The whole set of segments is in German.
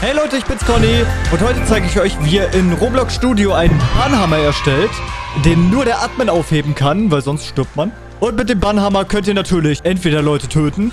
Hey Leute, ich bin's Conny und heute zeige ich euch, wie ihr in Roblox Studio einen Bannhammer erstellt, den nur der Admin aufheben kann, weil sonst stirbt man. Und mit dem Bannhammer könnt ihr natürlich entweder Leute töten,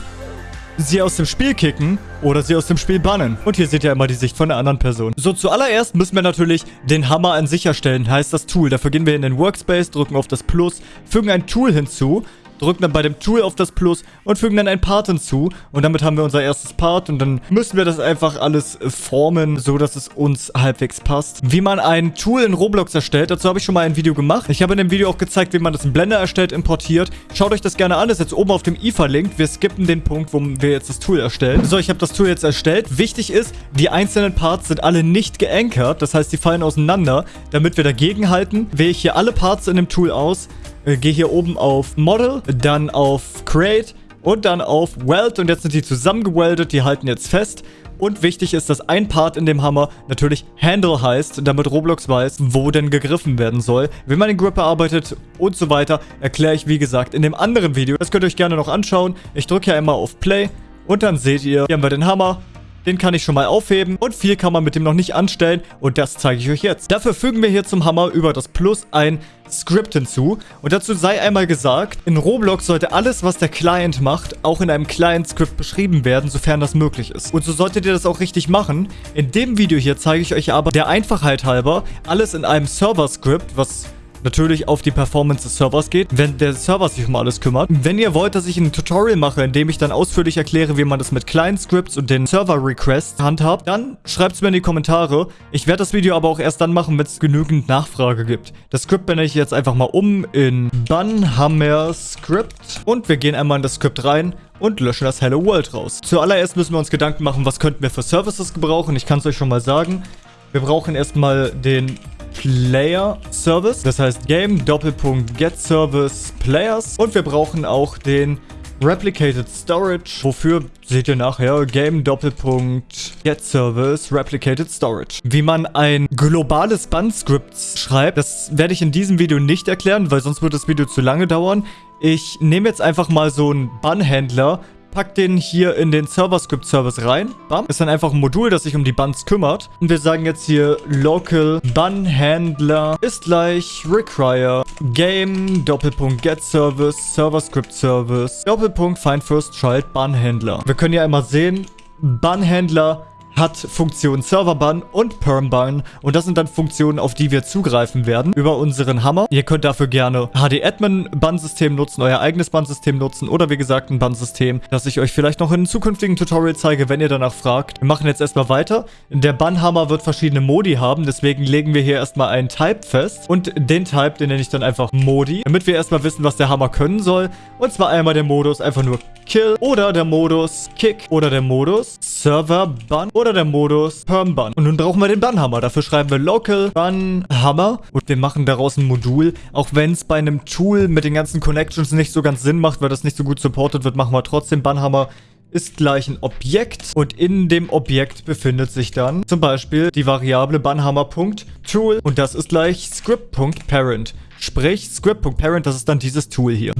sie aus dem Spiel kicken oder sie aus dem Spiel bannen. Und hier seht ihr immer die Sicht von der anderen Person. So, zuallererst müssen wir natürlich den Hammer an sich erstellen, heißt das Tool. Dafür gehen wir in den Workspace, drücken auf das Plus, fügen ein Tool hinzu drücken dann bei dem Tool auf das Plus und fügen dann ein Part hinzu. Und damit haben wir unser erstes Part und dann müssen wir das einfach alles formen, so dass es uns halbwegs passt. Wie man ein Tool in Roblox erstellt, dazu habe ich schon mal ein Video gemacht. Ich habe in dem Video auch gezeigt, wie man das in Blender erstellt, importiert. Schaut euch das gerne an, das ist jetzt oben auf dem i verlinkt. Wir skippen den Punkt, wo wir jetzt das Tool erstellen. So, ich habe das Tool jetzt erstellt. Wichtig ist, die einzelnen Parts sind alle nicht geankert, das heißt, die fallen auseinander. Damit wir dagegen halten, wähle ich hier alle Parts in dem Tool aus, äh, gehe hier oben auf Model, dann auf Create und dann auf Weld. Und jetzt sind die zusammengeweldet, die halten jetzt fest. Und wichtig ist, dass ein Part in dem Hammer natürlich Handle heißt, damit Roblox weiß, wo denn gegriffen werden soll. Wie man den Grip bearbeitet und so weiter, erkläre ich wie gesagt in dem anderen Video. Das könnt ihr euch gerne noch anschauen. Ich drücke hier einmal auf Play und dann seht ihr, hier haben wir den Hammer. Den kann ich schon mal aufheben und viel kann man mit dem noch nicht anstellen und das zeige ich euch jetzt. Dafür fügen wir hier zum Hammer über das Plus ein Script hinzu. Und dazu sei einmal gesagt, in Roblox sollte alles, was der Client macht, auch in einem Client-Script beschrieben werden, sofern das möglich ist. Und so solltet ihr das auch richtig machen. In dem Video hier zeige ich euch aber der Einfachheit halber alles in einem Server-Script, was natürlich auf die Performance des Servers geht, wenn der Server sich um alles kümmert. Wenn ihr wollt, dass ich ein Tutorial mache, in dem ich dann ausführlich erkläre, wie man das mit Client Scripts und den Server Requests handhabt, dann schreibt es mir in die Kommentare. Ich werde das Video aber auch erst dann machen, wenn es genügend Nachfrage gibt. Das Script bin ich jetzt einfach mal um in Bunhammer Script und wir gehen einmal in das Script rein und löschen das Hello World raus. Zuallererst müssen wir uns Gedanken machen, was könnten wir für Services gebrauchen. Ich kann es euch schon mal sagen. Wir brauchen erstmal den Player Service. Das heißt Game Doppelpunkt Get Service Players. Und wir brauchen auch den Replicated Storage. Wofür seht ihr nachher? Game Doppelpunkt Get Service Replicated Storage. Wie man ein globales Band-Script schreibt, das werde ich in diesem Video nicht erklären, weil sonst wird das Video zu lange dauern. Ich nehme jetzt einfach mal so einen Bann-Händler, pack den hier in den Server-Script-Service rein. Bam. Ist dann einfach ein Modul, das sich um die Buns kümmert. Und wir sagen jetzt hier local bun handler ist gleich require game Doppelpunkt get service Server-Script Service Doppelpunkt find first child bun handler. Wir können ja einmal sehen, bun handler hat Funktion Serverban und Permban und das sind dann Funktionen, auf die wir zugreifen werden über unseren Hammer. Ihr könnt dafür gerne HD-Admin-Ban-System nutzen, euer eigenes Ban-System nutzen oder wie gesagt ein Ban-System, das ich euch vielleicht noch in einem zukünftigen Tutorial zeige, wenn ihr danach fragt. Wir machen jetzt erstmal weiter. Der Ban-Hammer wird verschiedene Modi haben, deswegen legen wir hier erstmal einen Type fest und den Type, den nenne ich dann einfach Modi, damit wir erstmal wissen, was der Hammer können soll. Und zwar einmal der Modus einfach nur Kill oder der Modus Kick oder der Modus Server Ban oder der Modus Perm Ban. Und nun brauchen wir den Ban-Hammer. Dafür schreiben wir Local Ban Hammer und wir machen daraus ein Modul. Auch wenn es bei einem Tool mit den ganzen Connections nicht so ganz Sinn macht, weil das nicht so gut supported wird, machen wir trotzdem Ban-Hammer ist gleich ein Objekt und in dem Objekt befindet sich dann zum Beispiel die Variable Banhammer.tool und das ist gleich Script.parent. Sprich, Script.parent, das ist dann dieses Tool hier.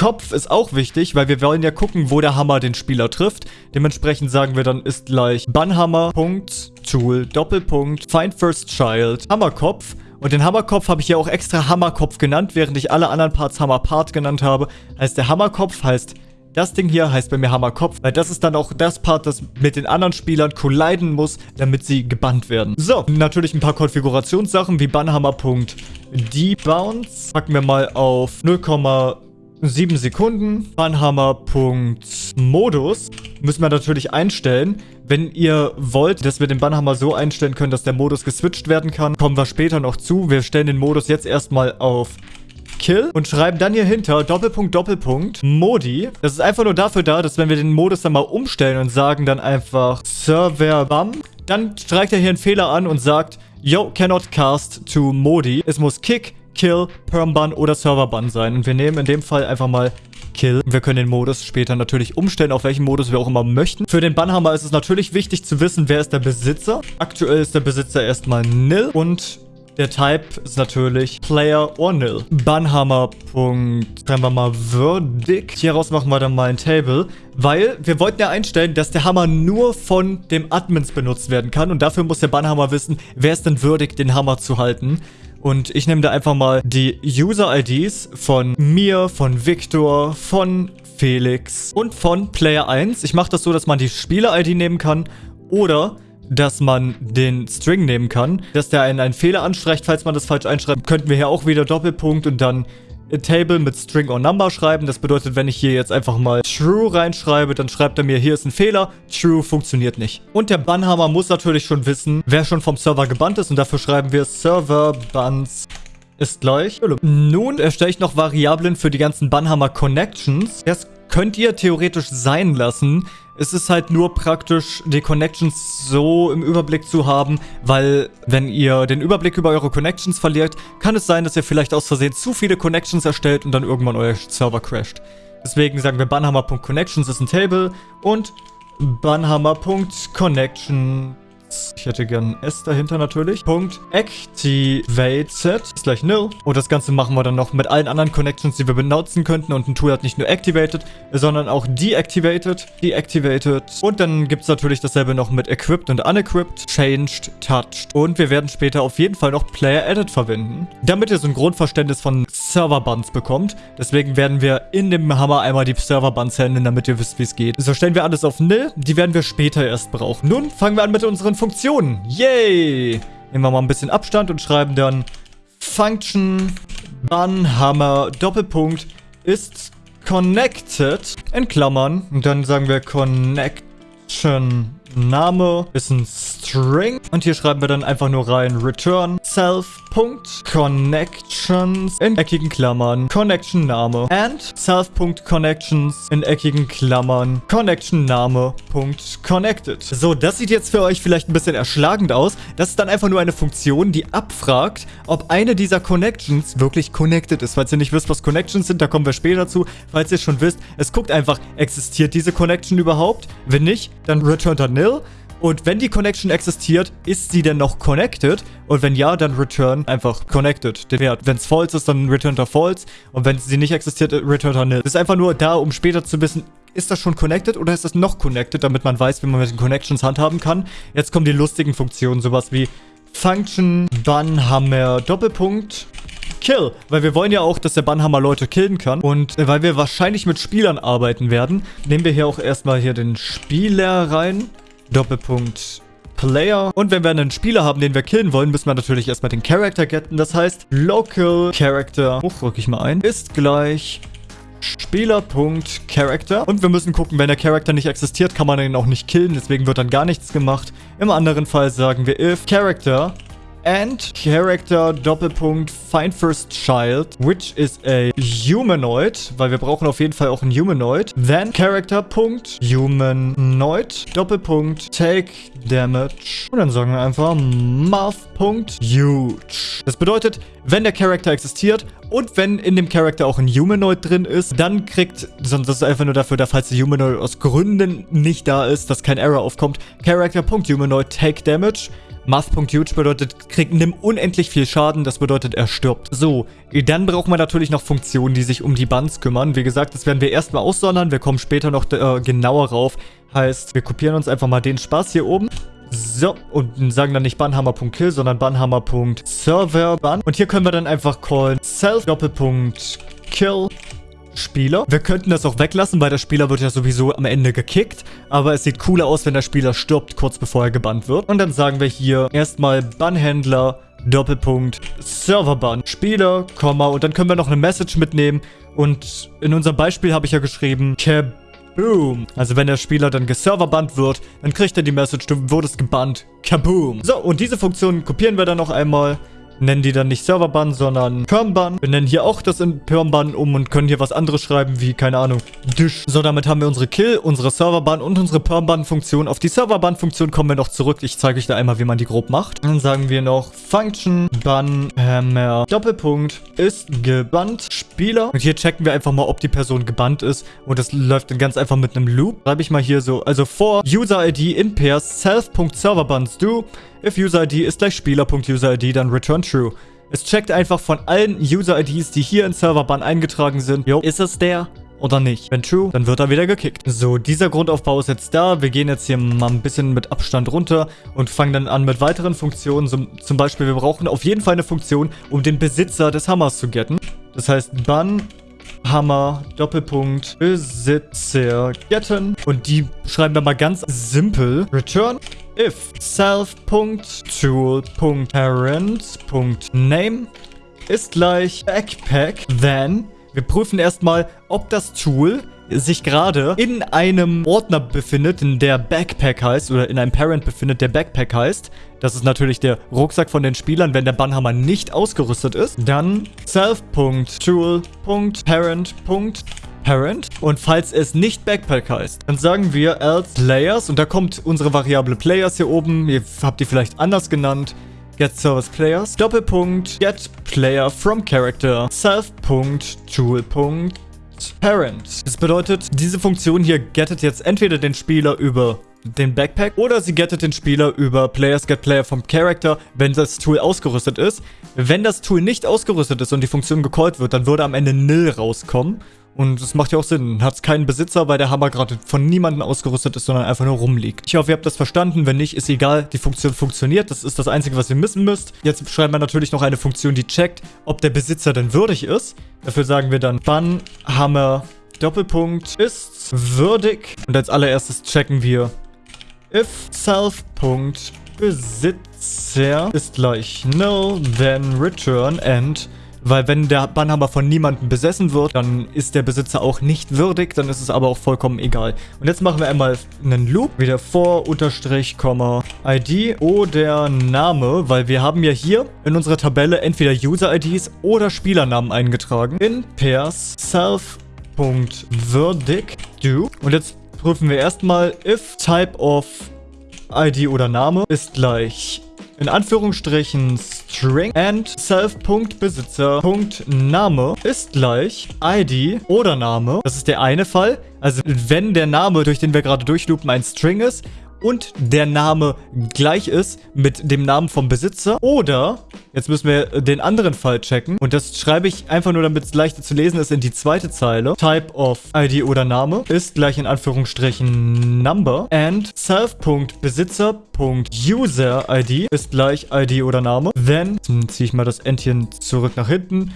Bannhammer.hammerkopf ist auch wichtig, weil wir wollen ja gucken, wo der Hammer den Spieler trifft. Dementsprechend sagen wir dann ist gleich Bannhammer.tool Doppelpunkt Find First Child Hammerkopf. Und den Hammerkopf habe ich ja auch extra Hammerkopf genannt, während ich alle anderen Parts Hammerpart genannt habe. Heißt der Hammerkopf heißt das Ding hier heißt bei mir Hammerkopf, weil das ist dann auch das Part, das mit den anderen Spielern colliden muss, damit sie gebannt werden. So, natürlich ein paar Konfigurationssachen wie Bannhammer.debounce. Packen wir mal auf 0,7 Sekunden. Bannhammer.modus müssen wir natürlich einstellen. Wenn ihr wollt, dass wir den Bannhammer so einstellen können, dass der Modus geswitcht werden kann, kommen wir später noch zu. Wir stellen den Modus jetzt erstmal auf Kill und schreiben dann hier hinter Doppelpunkt, Doppelpunkt, Modi. Das ist einfach nur dafür da, dass wenn wir den Modus dann mal umstellen und sagen dann einfach Server Bam, dann streicht er hier einen Fehler an und sagt, Yo, cannot cast to Modi. Es muss Kick, Kill, Permban oder Serverban sein. Und wir nehmen in dem Fall einfach mal Kill. Wir können den Modus später natürlich umstellen, auf welchen Modus wir auch immer möchten. Für den Bannhammer ist es natürlich wichtig zu wissen, wer ist der Besitzer. Aktuell ist der Besitzer erstmal nil und der Type ist natürlich Player or Nil. Banhammer. Schreiben wir mal Verdict. Hieraus machen wir dann mal ein Table, weil wir wollten ja einstellen, dass der Hammer nur von dem Admins benutzt werden kann und dafür muss der Banhammer wissen, wer ist denn würdig, den Hammer zu halten. Und ich nehme da einfach mal die User-IDs von mir, von Victor, von Felix und von Player 1. Ich mache das so, dass man die Spieler-ID nehmen kann oder dass man den String nehmen kann, dass der einen, einen Fehler anstreicht, falls man das falsch einschreibt. Könnten wir hier auch wieder Doppelpunkt und dann Table mit String or Number schreiben. Das bedeutet, wenn ich hier jetzt einfach mal True reinschreibe, dann schreibt er mir, hier ist ein Fehler. True funktioniert nicht. Und der Bannhammer muss natürlich schon wissen, wer schon vom Server gebannt ist. Und dafür schreiben wir Server Bans ist gleich. Nun erstelle ich noch Variablen für die ganzen Bannhammer Connections. Das könnt ihr theoretisch sein lassen. Es ist halt nur praktisch, die Connections so im Überblick zu haben, weil wenn ihr den Überblick über eure Connections verliert, kann es sein, dass ihr vielleicht aus Versehen zu viele Connections erstellt und dann irgendwann euer Server crasht. Deswegen sagen wir banhammer.connections ist ein Table und banhammer.connection ich hätte gern S dahinter natürlich. Punkt activated ist gleich nil. Und das Ganze machen wir dann noch mit allen anderen Connections, die wir benutzen könnten. Und ein Tool hat nicht nur activated, sondern auch deactivated, deactivated. Und dann gibt es natürlich dasselbe noch mit equipped und unequipped, changed, touched. Und wir werden später auf jeden Fall noch player edit verwenden, damit ihr so ein Grundverständnis von Server-Buns bekommt. Deswegen werden wir in dem Hammer einmal die Server-Buns handeln, damit ihr wisst, wie es geht. So stellen wir alles auf nil. Die werden wir später erst brauchen. Nun fangen wir an mit unseren Funktionen. Yay! Nehmen wir mal ein bisschen Abstand und schreiben dann Function Bun Hammer Doppelpunkt ist connected in Klammern. Und dann sagen wir Connection Name ist ein String. Und hier schreiben wir dann einfach nur rein return self.connections in eckigen Klammern Connection Name and self.connections in eckigen Klammern Connection Name .connected. So, das sieht jetzt für euch vielleicht ein bisschen erschlagend aus. Das ist dann einfach nur eine Funktion, die abfragt, ob eine dieser Connections wirklich connected ist. Falls ihr nicht wisst, was Connections sind, da kommen wir später zu. Falls ihr schon wisst, es guckt einfach, existiert diese Connection überhaupt? Wenn nicht, dann returnt er nil. Und wenn die Connection existiert, ist sie denn noch connected? Und wenn ja, dann return einfach connected, den Wert. Wenn es false ist, dann return er false. Und wenn sie nicht existiert, return er nil. Ist einfach nur da, um später zu wissen, ist das schon connected oder ist das noch connected, damit man weiß, wie man mit den Connections handhaben kann. Jetzt kommen die lustigen Funktionen, sowas wie Function, Bannhammer, Doppelpunkt, Kill. Weil wir wollen ja auch, dass der Bannhammer Leute killen kann. Und weil wir wahrscheinlich mit Spielern arbeiten werden, nehmen wir hier auch erstmal hier den Spieler rein. Doppelpunkt Player. Und wenn wir einen Spieler haben, den wir killen wollen, müssen wir natürlich erstmal den Character getten. Das heißt, Local Character, hochrück ich mal ein, ist gleich Spieler.Character. Und wir müssen gucken, wenn der Charakter nicht existiert, kann man ihn auch nicht killen. Deswegen wird dann gar nichts gemacht. Im anderen Fall sagen wir if Character and character Doppelpunkt find first child, which is a humanoid, weil wir brauchen auf jeden Fall auch ein Humanoid. Then character Punkt humanoid Doppelpunkt take damage und dann sagen wir einfach math Punkt huge. Das bedeutet, wenn der Charakter existiert und wenn in dem Charakter auch ein Humanoid drin ist, dann kriegt, sonst ist einfach nur dafür, dass falls der Humanoid aus Gründen nicht da ist, dass kein Error aufkommt, Character Punkt humanoid take damage Math.huge bedeutet, kriegt nimm unendlich viel Schaden, das bedeutet, er stirbt. So, dann brauchen wir natürlich noch Funktionen, die sich um die Buns kümmern. Wie gesagt, das werden wir erstmal aussondern, wir kommen später noch äh, genauer rauf. Heißt, wir kopieren uns einfach mal den Spaß hier oben. So, und sagen dann nicht Bannhammer.kill, sondern Bannhammer.serverban. Und hier können wir dann einfach callen self-kill Spieler. Wir könnten das auch weglassen, weil der Spieler wird ja sowieso am Ende gekickt. Aber es sieht cooler aus, wenn der Spieler stirbt, kurz bevor er gebannt wird. Und dann sagen wir hier erstmal Bannhändler, Doppelpunkt, Serverban, Spieler, Komma. Und dann können wir noch eine Message mitnehmen. Und in unserem Beispiel habe ich ja geschrieben, Kaboom. Also wenn der Spieler dann geserverbannt wird, dann kriegt er die Message, du wurdest gebannt. Kaboom. So, und diese Funktion kopieren wir dann noch einmal nennen die dann nicht Serverban, sondern Permban. Wir nennen hier auch das in Permban um und können hier was anderes schreiben, wie, keine Ahnung, Dish. So, damit haben wir unsere Kill, unsere Serverban und unsere Permban-Funktion. Auf die Serverban-Funktion kommen wir noch zurück. Ich zeige euch da einmal, wie man die grob macht. Dann sagen wir noch Function Ban Hammer Doppelpunkt ist gebannt Spieler. Und hier checken wir einfach mal, ob die Person gebannt ist. Und das läuft dann ganz einfach mit einem Loop. Schreibe ich mal hier so, also for User ID in pairs self.serverbans do if UserID ist gleich Spieler.UserID, dann return true. Es checkt einfach von allen User-IDs, die hier in Serverban eingetragen sind. Jo, ist es der? oder nicht. Wenn true, dann wird er wieder gekickt. So, dieser Grundaufbau ist jetzt da. Wir gehen jetzt hier mal ein bisschen mit Abstand runter und fangen dann an mit weiteren Funktionen. So, zum Beispiel, wir brauchen auf jeden Fall eine Funktion, um den Besitzer des Hammers zu getten. Das heißt, ban Hammer, Doppelpunkt, Besitzer, getten. Und die schreiben wir mal ganz simpel. Return if self.tool.parent.name ist gleich Backpack, then wir prüfen erstmal, ob das Tool sich gerade in einem Ordner befindet, in der Backpack heißt, oder in einem Parent befindet, der Backpack heißt. Das ist natürlich der Rucksack von den Spielern, wenn der Bannhammer nicht ausgerüstet ist. Dann self.tool.parent.parent. Und falls es nicht Backpack heißt, dann sagen wir else Layers. Und da kommt unsere Variable Players hier oben. Ihr habt die vielleicht anders genannt get service players, Doppelpunkt, get player from character, self.tool.parent. Das bedeutet, diese Funktion hier gettet jetzt entweder den Spieler über den Backpack oder sie gettet den Spieler über Players Get Player vom Character, wenn das Tool ausgerüstet ist. Wenn das Tool nicht ausgerüstet ist und die Funktion gecallt wird, dann würde am Ende nil rauskommen. Und das macht ja auch Sinn. Hat es keinen Besitzer, weil der Hammer gerade von niemandem ausgerüstet ist, sondern einfach nur rumliegt. Ich hoffe, ihr habt das verstanden. Wenn nicht, ist egal. Die Funktion funktioniert. Das ist das Einzige, was ihr missen müsst. Jetzt schreiben wir natürlich noch eine Funktion, die checkt, ob der Besitzer denn würdig ist. Dafür sagen wir dann, wann Hammer Doppelpunkt ist würdig. Und als allererstes checken wir if self.besitzer ist gleich null, then return and weil wenn der Bannhammer von niemandem besessen wird, dann ist der Besitzer auch nicht würdig, dann ist es aber auch vollkommen egal. Und jetzt machen wir einmal einen Loop, wieder vor, Unterstrich, Komma, ID oder Name, weil wir haben ja hier in unserer Tabelle entweder User-IDs oder Spielernamen eingetragen. In pairs self.würdig do. Und jetzt prüfen wir erstmal if type of ID oder Name ist gleich in Anführungsstrichen String and self.besitzer.name ist gleich ID oder Name. Das ist der eine Fall. Also wenn der Name, durch den wir gerade durchloopen, ein String ist und der Name gleich ist mit dem Namen vom Besitzer. Oder, jetzt müssen wir den anderen Fall checken. Und das schreibe ich einfach nur, damit es leichter zu lesen ist, in die zweite Zeile. Type of ID oder Name ist gleich in Anführungsstrichen Number. And self.besitzer.user-ID ist gleich ID oder Name. Then, ziehe ich mal das Entchen zurück nach hinten.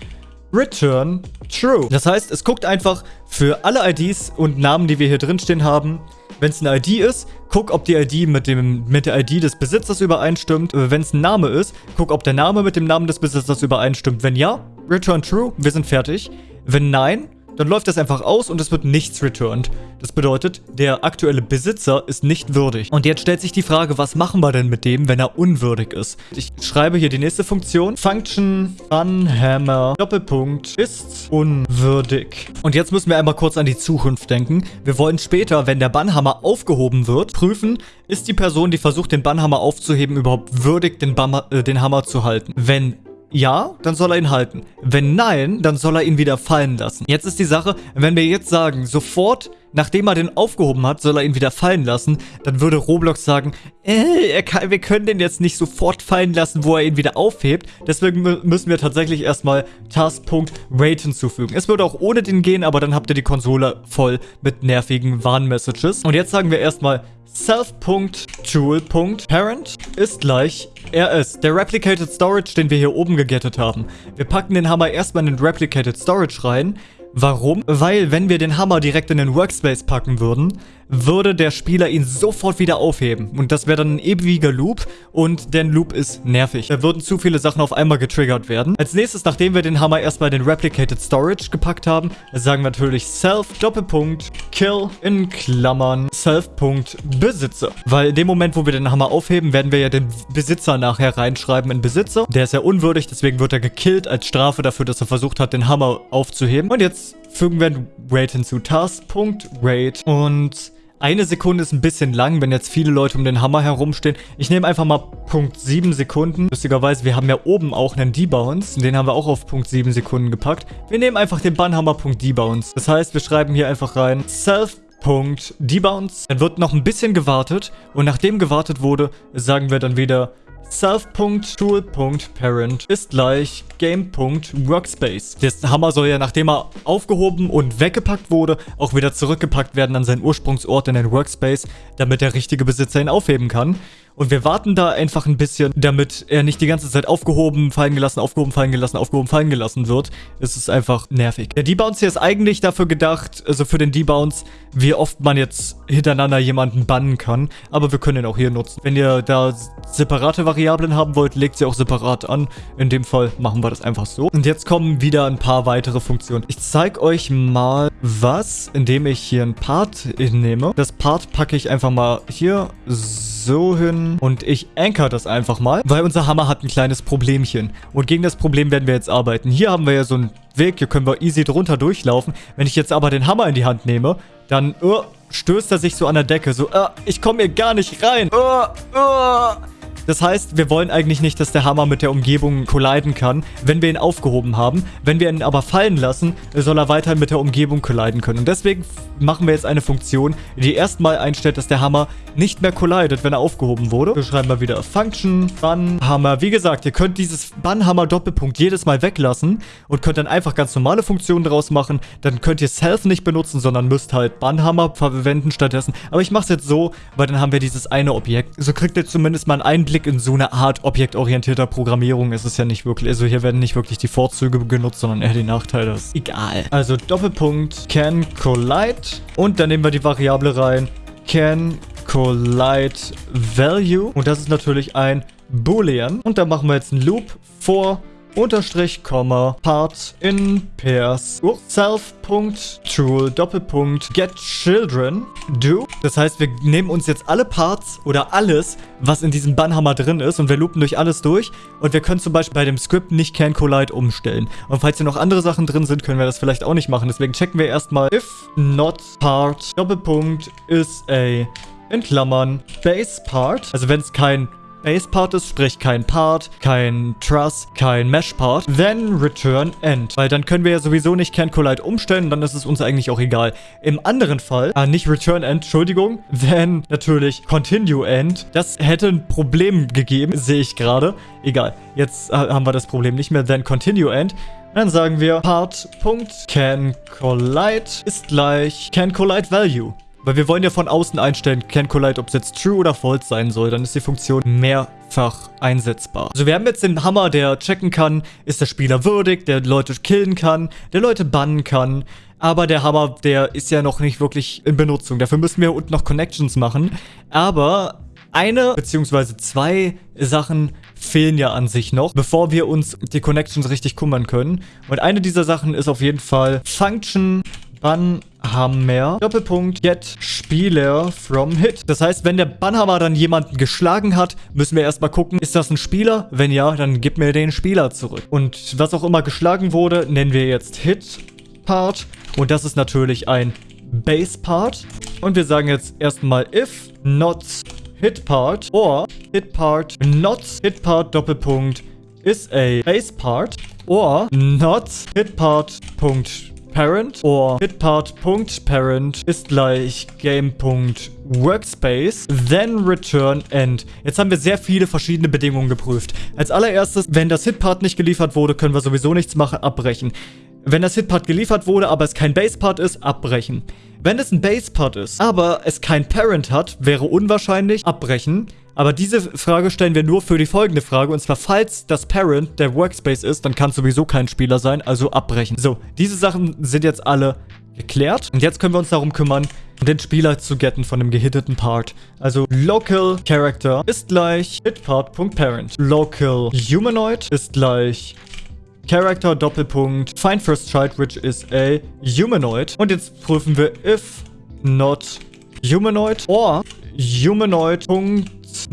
Return True. Das heißt, es guckt einfach für alle IDs und Namen, die wir hier drin stehen haben, wenn es eine ID ist, guck, ob die ID mit, dem, mit der ID des Besitzers übereinstimmt. Wenn es ein Name ist, guck, ob der Name mit dem Namen des Besitzers übereinstimmt. Wenn ja, return true, wir sind fertig. Wenn nein, dann läuft das einfach aus und es wird nichts returned. Das bedeutet, der aktuelle Besitzer ist nicht würdig. Und jetzt stellt sich die Frage, was machen wir denn mit dem, wenn er unwürdig ist? Ich schreibe hier die nächste Funktion. Function unhammer Doppelpunkt ist unwürdig. Und jetzt müssen wir einmal kurz an die Zukunft denken. Wir wollen später, wenn der Bannhammer aufgehoben wird, prüfen, ist die Person, die versucht, den Bannhammer aufzuheben, überhaupt würdig, den, Bammer, äh, den Hammer zu halten. Wenn ja, dann soll er ihn halten. Wenn nein, dann soll er ihn wieder fallen lassen. Jetzt ist die Sache, wenn wir jetzt sagen, sofort, nachdem er den aufgehoben hat, soll er ihn wieder fallen lassen, dann würde Roblox sagen, äh, kann, wir können den jetzt nicht sofort fallen lassen, wo er ihn wieder aufhebt. Deswegen müssen wir tatsächlich erstmal Task.Wait hinzufügen. Es würde auch ohne den gehen, aber dann habt ihr die Konsole voll mit nervigen Warnmessages. Und jetzt sagen wir erstmal self.tool.parent ist gleich rs, der Replicated Storage, den wir hier oben gegettet haben. Wir packen den Hammer erstmal in den Replicated Storage rein, Warum? Weil, wenn wir den Hammer direkt in den Workspace packen würden, würde der Spieler ihn sofort wieder aufheben. Und das wäre dann ein ewiger Loop und der Loop ist nervig. Da würden zu viele Sachen auf einmal getriggert werden. Als nächstes, nachdem wir den Hammer erstmal in den Replicated Storage gepackt haben, sagen wir natürlich self Doppelpunkt kill in Klammern self.besitzer. Weil in dem Moment, wo wir den Hammer aufheben, werden wir ja den Besitzer nachher reinschreiben in Besitzer. Der ist ja unwürdig, deswegen wird er gekillt als Strafe dafür, dass er versucht hat, den Hammer aufzuheben. Und jetzt fügen wir ein Rate hinzu. Task.rate und eine Sekunde ist ein bisschen lang, wenn jetzt viele Leute um den Hammer herumstehen. Ich nehme einfach mal Punkt 7 Sekunden. Lustigerweise, wir haben ja oben auch einen Debounce. Den haben wir auch auf Punkt 7 Sekunden gepackt. Wir nehmen einfach den Bannhammer Punkt Debounce. Das heißt, wir schreiben hier einfach rein Self Punkt Debounce. Dann wird noch ein bisschen gewartet. Und nachdem gewartet wurde, sagen wir dann wieder self.tool.parent ist gleich game.workspace. Der Hammer soll ja, nachdem er aufgehoben und weggepackt wurde, auch wieder zurückgepackt werden an seinen Ursprungsort in den Workspace, damit der richtige Besitzer ihn aufheben kann. Und wir warten da einfach ein bisschen, damit er nicht die ganze Zeit aufgehoben, fallen gelassen, aufgehoben, fallen gelassen, aufgehoben, fallen gelassen wird. Es ist einfach nervig. Der Debounce hier ist eigentlich dafür gedacht, also für den Debounce, wie oft man jetzt hintereinander jemanden bannen kann. Aber wir können ihn auch hier nutzen. Wenn ihr da separate Variablen haben wollt, legt sie auch separat an. In dem Fall machen wir das einfach so. Und jetzt kommen wieder ein paar weitere Funktionen. Ich zeige euch mal was, indem ich hier ein Part nehme. Das Part packe ich einfach mal hier so hin und ich anchor das einfach mal, weil unser Hammer hat ein kleines Problemchen. Und gegen das Problem werden wir jetzt arbeiten. Hier haben wir ja so einen Weg, hier können wir easy drunter durchlaufen. Wenn ich jetzt aber den Hammer in die Hand nehme, dann uh, stößt er sich so an der Decke. So, uh, ich komme hier gar nicht rein. Uh, uh. Das heißt, wir wollen eigentlich nicht, dass der Hammer mit der Umgebung colliden kann, wenn wir ihn aufgehoben haben. Wenn wir ihn aber fallen lassen, soll er weiterhin mit der Umgebung colliden können. Und deswegen machen wir jetzt eine Funktion, die erstmal einstellt, dass der Hammer nicht mehr collidet, wenn er aufgehoben wurde. Wir schreiben mal wieder Function, Bannhammer. Wie gesagt, ihr könnt dieses Bannhammer Doppelpunkt jedes Mal weglassen und könnt dann einfach ganz normale Funktionen draus machen. Dann könnt ihr Self nicht benutzen, sondern müsst halt Bannhammer verwenden stattdessen. Aber ich mache es jetzt so, weil dann haben wir dieses eine Objekt. So kriegt ihr zumindest mal einen Einblick Einblick in so eine Art objektorientierter Programmierung ist es ja nicht wirklich. Also hier werden nicht wirklich die Vorzüge genutzt, sondern eher die Nachteile. Das ist egal. Also Doppelpunkt can collide und dann nehmen wir die Variable rein can collide value und das ist natürlich ein Boolean und da machen wir jetzt einen Loop for Unterstrich, Komma, Part in Pairs, self.tool, Doppelpunkt, get children, do. Das heißt, wir nehmen uns jetzt alle Parts oder alles, was in diesem Bannhammer drin ist und wir loopen durch alles durch und wir können zum Beispiel bei dem Script nicht can collide umstellen. Und falls hier noch andere Sachen drin sind, können wir das vielleicht auch nicht machen. Deswegen checken wir erstmal if not part, Doppelpunkt, is a in Klammern, base part. Also wenn es kein Base-Part ist, sprich kein Part, kein Truss, kein Mesh-Part, then return end. Weil dann können wir ja sowieso nicht Can Collide umstellen, dann ist es uns eigentlich auch egal. Im anderen Fall, ah, nicht return end, Entschuldigung, then natürlich continue end. Das hätte ein Problem gegeben, sehe ich gerade. Egal, jetzt äh, haben wir das Problem nicht mehr, then continue end. Dann sagen wir part.canCollide ist gleich canCollideValue. Weil wir wollen ja von außen einstellen, can collide, ob es jetzt true oder false sein soll. Dann ist die Funktion mehrfach einsetzbar. Also wir haben jetzt den Hammer, der checken kann, ist der Spieler würdig, der Leute killen kann, der Leute bannen kann. Aber der Hammer, der ist ja noch nicht wirklich in Benutzung. Dafür müssen wir unten noch Connections machen. Aber eine bzw. zwei Sachen fehlen ja an sich noch, bevor wir uns die Connections richtig kümmern können. Und eine dieser Sachen ist auf jeden Fall Function Bannhammer, Doppelpunkt, get Spieler from Hit. Das heißt, wenn der Bannhammer dann jemanden geschlagen hat, müssen wir erstmal gucken, ist das ein Spieler? Wenn ja, dann gib mir den Spieler zurück. Und was auch immer geschlagen wurde, nennen wir jetzt Hit Part. Und das ist natürlich ein Base Part. Und wir sagen jetzt erstmal if not hit part or hit part not hit part Doppelpunkt is a base part or not hit part Punkt parent or hitPart.parent ist gleich game.workspace, then return end. Jetzt haben wir sehr viele verschiedene Bedingungen geprüft. Als allererstes, wenn das Hitpart nicht geliefert wurde, können wir sowieso nichts machen, abbrechen. Wenn das Hitpart geliefert wurde, aber es kein Basepart ist, abbrechen. Wenn es ein Basepart ist, aber es kein Parent hat, wäre unwahrscheinlich, abbrechen. Aber diese Frage stellen wir nur für die folgende Frage. Und zwar, falls das Parent der Workspace ist, dann kann es sowieso kein Spieler sein, also abbrechen. So, diese Sachen sind jetzt alle geklärt. Und jetzt können wir uns darum kümmern, den Spieler zu getten von dem gehitteten Part. Also Local Character ist gleich hitPart.parent. Local Humanoid ist gleich Character Doppelpunkt Find First Child, which is a Humanoid. Und jetzt prüfen wir if not Humanoid or Humanoid.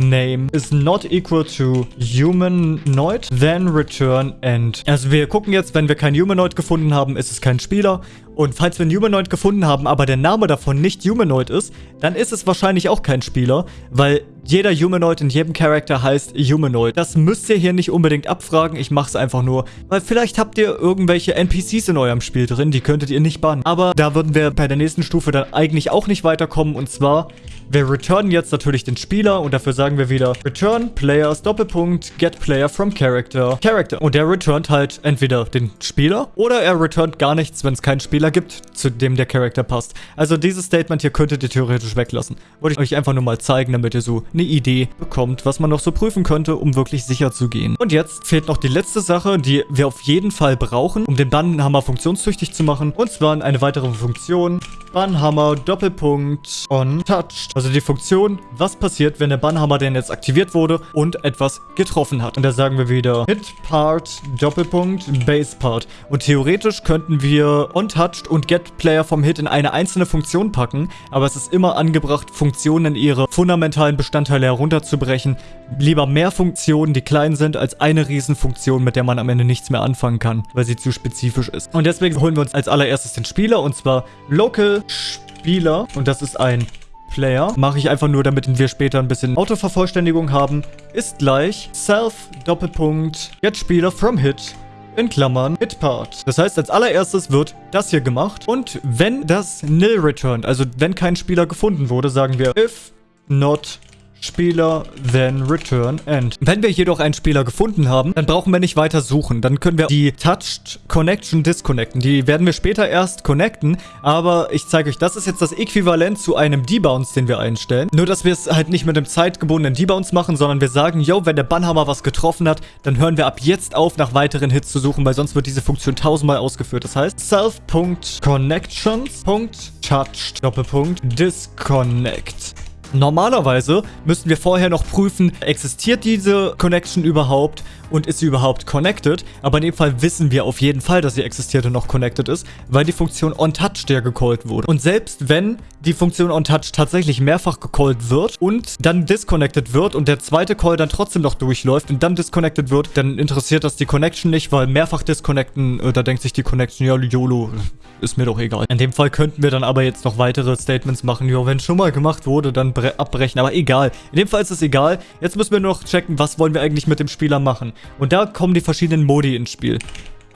Name is not equal to humanoid, then return end. Also wir gucken jetzt, wenn wir kein Humanoid gefunden haben, ist es kein Spieler. Und falls wir einen Humanoid gefunden haben, aber der Name davon nicht Humanoid ist, dann ist es wahrscheinlich auch kein Spieler, weil jeder Humanoid in jedem Charakter heißt Humanoid. Das müsst ihr hier nicht unbedingt abfragen. Ich mache es einfach nur, weil vielleicht habt ihr irgendwelche NPCs in eurem Spiel drin, die könntet ihr nicht bannen. Aber da würden wir bei der nächsten Stufe dann eigentlich auch nicht weiterkommen. Und zwar wir returnen jetzt natürlich den Spieler und dafür sagen wir wieder Return Players Doppelpunkt Get Player from Character Character. Und der returnt halt entweder den Spieler oder er returnt gar nichts, wenn es keinen Spieler gibt, zu dem der Charakter passt. Also dieses Statement hier könntet ihr theoretisch weglassen. Wollte ich euch einfach nur mal zeigen, damit ihr so eine Idee bekommt, was man noch so prüfen könnte, um wirklich sicher zu gehen. Und jetzt fehlt noch die letzte Sache, die wir auf jeden Fall brauchen, um den Bannenhammer funktionstüchtig zu machen. Und zwar eine weitere Funktion. Bannhammer Doppelpunkt on touched. Also die Funktion, was passiert, wenn der Bannhammer denn jetzt aktiviert wurde und etwas getroffen hat. Und da sagen wir wieder Hit Part Doppelpunkt Base Part. Und theoretisch könnten wir Untouched und Get Player vom Hit in eine einzelne Funktion packen, aber es ist immer angebracht, Funktionen in ihre fundamentalen Bestandteile herunterzubrechen. Lieber mehr Funktionen, die klein sind, als eine Riesenfunktion, mit der man am Ende nichts mehr anfangen kann, weil sie zu spezifisch ist. Und deswegen holen wir uns als allererstes den Spieler und zwar Local Spieler und das ist ein Player. Mache ich einfach nur, damit wir später ein bisschen Autovervollständigung haben. Ist gleich self Doppelpunkt get Spieler from hit in Klammern hit part. Das heißt, als allererstes wird das hier gemacht. Und wenn das nil returned, also wenn kein Spieler gefunden wurde, sagen wir if not Spieler, then return end. Wenn wir jedoch einen Spieler gefunden haben, dann brauchen wir nicht weiter suchen. Dann können wir die Touched Connection disconnecten. Die werden wir später erst connecten, aber ich zeige euch, das ist jetzt das Äquivalent zu einem Debounce, den wir einstellen. Nur, dass wir es halt nicht mit einem zeitgebundenen Debounce machen, sondern wir sagen, yo, wenn der Bannhammer was getroffen hat, dann hören wir ab jetzt auf, nach weiteren Hits zu suchen, weil sonst wird diese Funktion tausendmal ausgeführt. Das heißt, self.connections.touched Doppelpunkt disconnect. Normalerweise müssten wir vorher noch prüfen, existiert diese Connection überhaupt und ist sie überhaupt connected. Aber in dem Fall wissen wir auf jeden Fall, dass sie existiert und noch connected ist, weil die Funktion onTouch der gecallt wurde. Und selbst wenn die Funktion onTouch tatsächlich mehrfach gecallt wird und dann disconnected wird und der zweite Call dann trotzdem noch durchläuft und dann disconnected wird, dann interessiert das die Connection nicht, weil mehrfach disconnecten, äh, da denkt sich die Connection, ja, YOLO, ist mir doch egal. In dem Fall könnten wir dann aber jetzt noch weitere Statements machen. Ja, wenn schon mal gemacht wurde, dann abbrechen. Aber egal. In dem Fall ist es egal. Jetzt müssen wir nur noch checken, was wollen wir eigentlich mit dem Spieler machen. Und da kommen die verschiedenen Modi ins Spiel.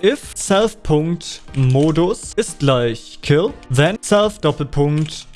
If self.modus ist gleich kill, then self Doppelpunkt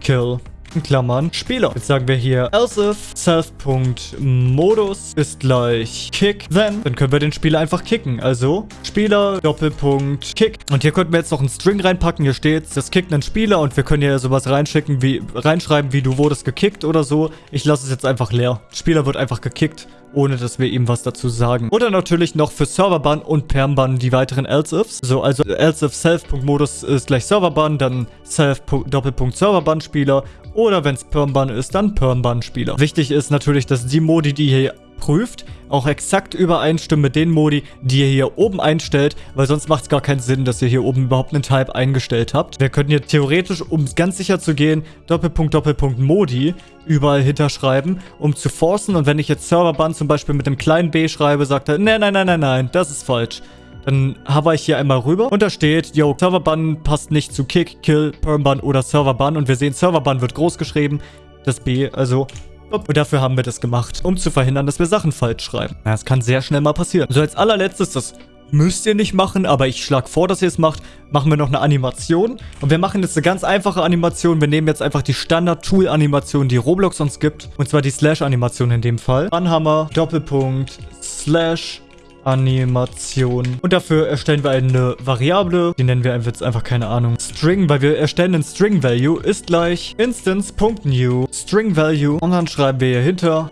kill in Klammern Spieler. Jetzt sagen wir hier else if self.modus ist gleich kick, then. Dann können wir den Spieler einfach kicken. Also Spieler Doppelpunkt kick. Und hier könnten wir jetzt noch einen String reinpacken. Hier steht, das kickt einen Spieler und wir können hier sowas reinschicken, wie reinschreiben, wie du wurdest gekickt oder so. Ich lasse es jetzt einfach leer. Spieler wird einfach gekickt ohne dass wir ihm was dazu sagen. Oder natürlich noch für Serverban und Permban die weiteren else-ifs. So, also else-if self.modus ist gleich Serverban, dann self Doppelpunkt Serverban Spieler oder wenn es Permban ist, dann Permban Spieler. Wichtig ist natürlich, dass die Modi, die hier prüft, auch exakt übereinstimmen mit den Modi, die ihr hier oben einstellt, weil sonst macht es gar keinen Sinn, dass ihr hier oben überhaupt einen Type eingestellt habt. Wir könnten hier theoretisch, um ganz sicher zu gehen, Doppelpunkt, Doppelpunkt Modi überall hinterschreiben, um zu forcen. Und wenn ich jetzt Serverban zum Beispiel mit einem kleinen b schreibe, sagt er, nein, nein, nein, nein, nein, das ist falsch. Dann habe ich hier einmal rüber und da steht, yo, Serverban passt nicht zu Kick, Kill, Permban oder Serverban. Und wir sehen, Serverban wird groß geschrieben, das B, also und dafür haben wir das gemacht, um zu verhindern, dass wir Sachen falsch schreiben. Das kann sehr schnell mal passieren. So, als allerletztes, das müsst ihr nicht machen, aber ich schlage vor, dass ihr es macht, machen wir noch eine Animation. Und wir machen jetzt eine ganz einfache Animation. Wir nehmen jetzt einfach die Standard-Tool-Animation, die Roblox uns gibt. Und zwar die Slash-Animation in dem Fall. Anhammer, Doppelpunkt, Slash, Animation. Und dafür erstellen wir eine Variable, die nennen wir jetzt einfach, keine Ahnung, String, weil wir erstellen einen String Value, ist gleich instance.new String Value. Und dann schreiben wir hier hinter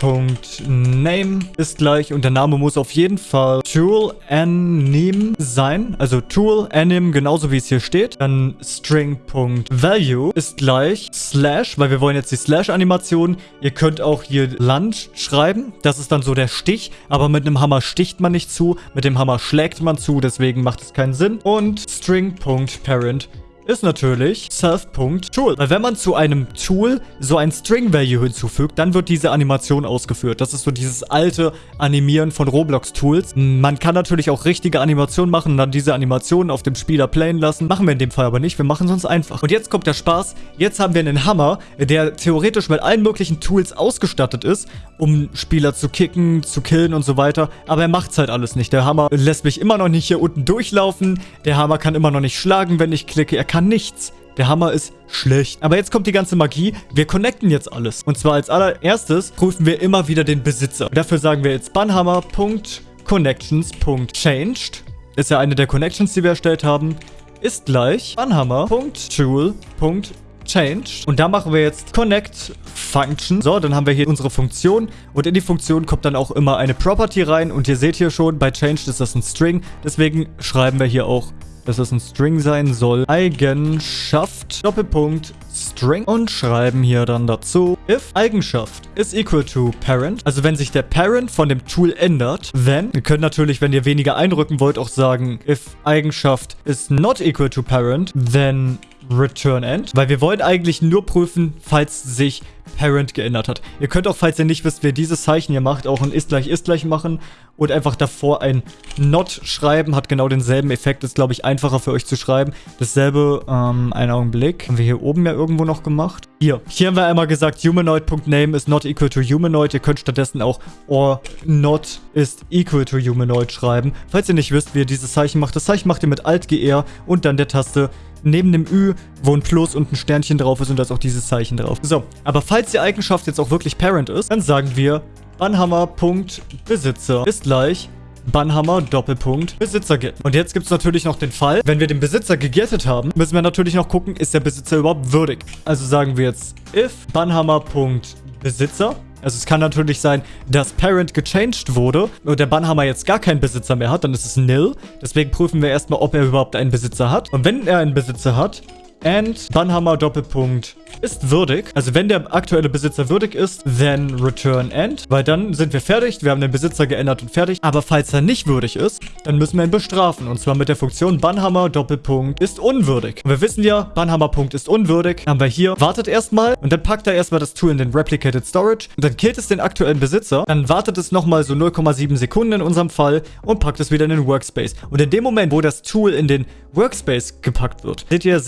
string.name ist gleich und der Name muss auf jeden Fall tool anim sein, also tool anim genauso wie es hier steht. Dann string.value ist gleich slash, weil wir wollen jetzt die slash Animation. Ihr könnt auch hier lunch schreiben, das ist dann so der Stich, aber mit einem Hammer sticht man nicht zu, mit dem Hammer schlägt man zu, deswegen macht es keinen Sinn. Und string.parent ist natürlich self.tool. Weil wenn man zu einem Tool so ein String-Value hinzufügt, dann wird diese Animation ausgeführt. Das ist so dieses alte Animieren von Roblox-Tools. Man kann natürlich auch richtige Animationen machen und dann diese Animationen auf dem Spieler playen lassen. Machen wir in dem Fall aber nicht. Wir machen es uns einfach. Und jetzt kommt der Spaß. Jetzt haben wir einen Hammer, der theoretisch mit allen möglichen Tools ausgestattet ist, um Spieler zu kicken, zu killen und so weiter. Aber er macht es halt alles nicht. Der Hammer lässt mich immer noch nicht hier unten durchlaufen. Der Hammer kann immer noch nicht schlagen, wenn ich klicke. Er kann nichts. Der Hammer ist schlecht. Aber jetzt kommt die ganze Magie. Wir connecten jetzt alles. Und zwar als allererstes prüfen wir immer wieder den Besitzer. Dafür sagen wir jetzt banhammer.connections.changed. Ist ja eine der Connections, die wir erstellt haben. Ist gleich banhammer.tool.changed. Und da machen wir jetzt connect function. So, dann haben wir hier unsere Funktion. Und in die Funktion kommt dann auch immer eine Property rein. Und ihr seht hier schon, bei changed ist das ein String. Deswegen schreiben wir hier auch dass das ein String sein soll. Eigenschaft, Doppelpunkt, String. Und schreiben hier dann dazu, if Eigenschaft is equal to parent, also wenn sich der Parent von dem Tool ändert, then, ihr könnt natürlich, wenn ihr weniger einrücken wollt, auch sagen, if Eigenschaft is not equal to parent, then return end, weil wir wollen eigentlich nur prüfen, falls sich Parent geändert hat. Ihr könnt auch, falls ihr nicht wisst, wer dieses Zeichen hier macht, auch ein ist gleich ist gleich machen und einfach davor ein not schreiben, hat genau denselben Effekt, ist glaube ich einfacher für euch zu schreiben. Dasselbe, ähm, einen Augenblick, haben wir hier oben ja irgendwo noch gemacht. Hier, hier haben wir einmal gesagt, humanoid.name is not equal to humanoid. Ihr könnt stattdessen auch or not is equal to humanoid schreiben. Falls ihr nicht wisst, wie ihr dieses Zeichen macht, das Zeichen macht ihr mit Alt-GR und dann der Taste neben dem Ü, wo ein Plus und ein Sternchen drauf ist und da ist auch dieses Zeichen drauf. So, aber falls die Eigenschaft jetzt auch wirklich Parent ist, dann sagen wir Banhammer.Besitzer ist gleich Banhammer Doppelpunkt Besitzer get. Und jetzt gibt es natürlich noch den Fall, wenn wir den Besitzer gegettet haben, müssen wir natürlich noch gucken, ist der Besitzer überhaupt würdig. Also sagen wir jetzt if Banhammer.Besitzer also es kann natürlich sein, dass Parent gechanged wurde und der Bannhammer jetzt gar keinen Besitzer mehr hat, dann ist es nil. Deswegen prüfen wir erstmal, ob er überhaupt einen Besitzer hat. Und wenn er einen Besitzer hat, and Bannhammer Doppelpunkt ist würdig. Also wenn der aktuelle Besitzer würdig ist, then return end. Weil dann sind wir fertig. Wir haben den Besitzer geändert und fertig. Aber falls er nicht würdig ist, dann müssen wir ihn bestrafen. Und zwar mit der Funktion Bannhammer Doppelpunkt ist unwürdig. Und wir wissen ja, Bannhammer Punkt ist unwürdig. Haben wir hier. Wartet erstmal. Und dann packt er erstmal das Tool in den Replicated Storage. Und dann killt es den aktuellen Besitzer. Dann wartet es nochmal so 0,7 Sekunden in unserem Fall und packt es wieder in den Workspace. Und in dem Moment, wo das Tool in den Workspace gepackt wird, seht ihr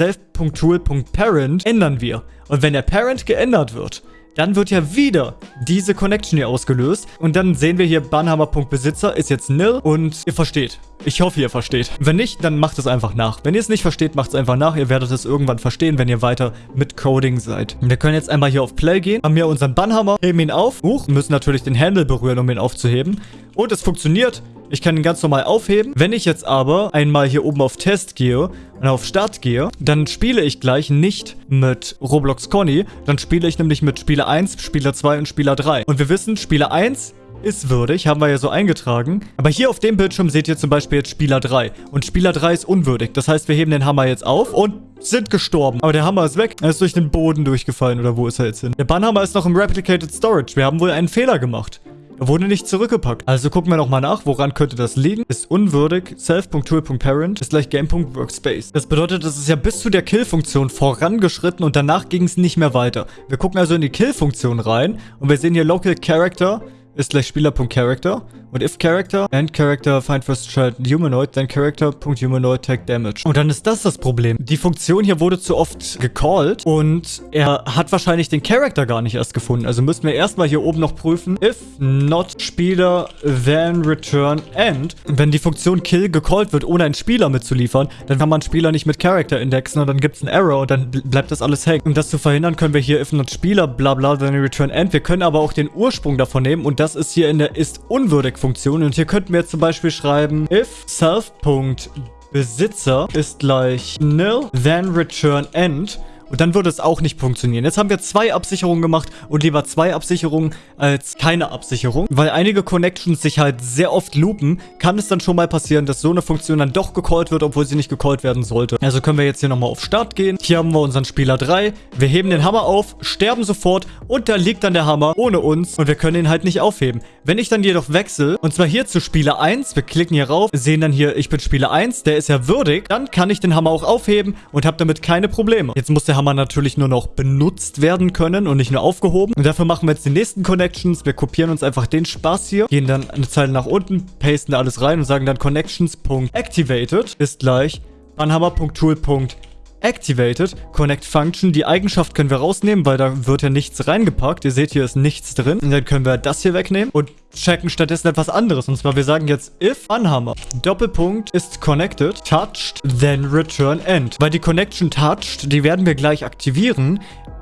self.tool.parent ändern wir. Und wenn der Parent geändert wird, dann wird ja wieder diese Connection hier ausgelöst. Und dann sehen wir hier, Bannhammer.besitzer ist jetzt nil und ihr versteht. Ich hoffe, ihr versteht. Wenn nicht, dann macht es einfach nach. Wenn ihr es nicht versteht, macht es einfach nach. Ihr werdet es irgendwann verstehen, wenn ihr weiter mit Coding seid. Wir können jetzt einmal hier auf Play gehen, haben hier unseren Bannhammer, heben ihn auf. Huch, müssen natürlich den Handle berühren, um ihn aufzuheben. Und es funktioniert. Ich kann ihn ganz normal aufheben. Wenn ich jetzt aber einmal hier oben auf Test gehe und auf Start gehe, dann spiele ich gleich nicht mit Roblox Conny. Dann spiele ich nämlich mit Spieler 1, Spieler 2 und Spieler 3. Und wir wissen, Spieler 1 ist würdig, haben wir ja so eingetragen. Aber hier auf dem Bildschirm seht ihr zum Beispiel jetzt Spieler 3. Und Spieler 3 ist unwürdig. Das heißt, wir heben den Hammer jetzt auf und sind gestorben. Aber der Hammer ist weg. Er ist durch den Boden durchgefallen. Oder wo ist er jetzt hin? Der Bannhammer ist noch im Replicated Storage. Wir haben wohl einen Fehler gemacht. Wurde nicht zurückgepackt. Also gucken wir nochmal nach, woran könnte das liegen. Ist unwürdig, self.tool.parent ist gleich game.workspace. Das bedeutet, es ist ja bis zu der Kill-Funktion vorangeschritten und danach ging es nicht mehr weiter. Wir gucken also in die Kill-Funktion rein und wir sehen hier Local Character ist gleich Spieler.character und if character and character find first child humanoid, then character.humanoid take damage. Und dann ist das das Problem. Die Funktion hier wurde zu oft gecallt und er hat wahrscheinlich den Character gar nicht erst gefunden. Also müssten wir erstmal hier oben noch prüfen, if not Spieler, then return end. Wenn die Funktion kill gecallt wird, ohne einen Spieler mitzuliefern, dann kann man Spieler nicht mit Character indexen und dann gibt es einen Error und dann bleibt das alles hängen. Um das zu verhindern, können wir hier if not Spieler, bla bla, then return end. Wir können aber auch den Ursprung davon nehmen und das ist hier in der ist unwürdig Funktion. Und hier könnten wir jetzt zum Beispiel schreiben, if self.besitzer ist gleich nil, then return end. Und dann würde es auch nicht funktionieren. Jetzt haben wir zwei Absicherungen gemacht und lieber zwei Absicherungen als keine Absicherung. Weil einige Connections sich halt sehr oft loopen, kann es dann schon mal passieren, dass so eine Funktion dann doch gecallt wird, obwohl sie nicht gecallt werden sollte. Also können wir jetzt hier nochmal auf Start gehen. Hier haben wir unseren Spieler 3. Wir heben den Hammer auf, sterben sofort und da liegt dann der Hammer ohne uns und wir können ihn halt nicht aufheben. Wenn ich dann jedoch wechsle, und zwar hier zu Spieler 1, wir klicken hier rauf, sehen dann hier, ich bin Spieler 1, der ist ja würdig, dann kann ich den Hammer auch aufheben und habe damit keine Probleme. Jetzt muss der Hammer natürlich nur noch benutzt werden können und nicht nur aufgehoben. Und dafür machen wir jetzt die nächsten Connections. Wir kopieren uns einfach den Spaß hier, gehen dann eine Zeile nach unten, pasten da alles rein und sagen dann connections.activated ist gleich banhammer.tool.activated Activated Connect Function. Die Eigenschaft können wir rausnehmen, weil da wird ja nichts reingepackt. Ihr seht, hier ist nichts drin. Und dann können wir das hier wegnehmen und checken stattdessen etwas anderes. Und zwar, wir sagen jetzt if Unhammer Doppelpunkt ist connected, touched, then return end. Weil die Connection touched, die werden wir gleich aktivieren.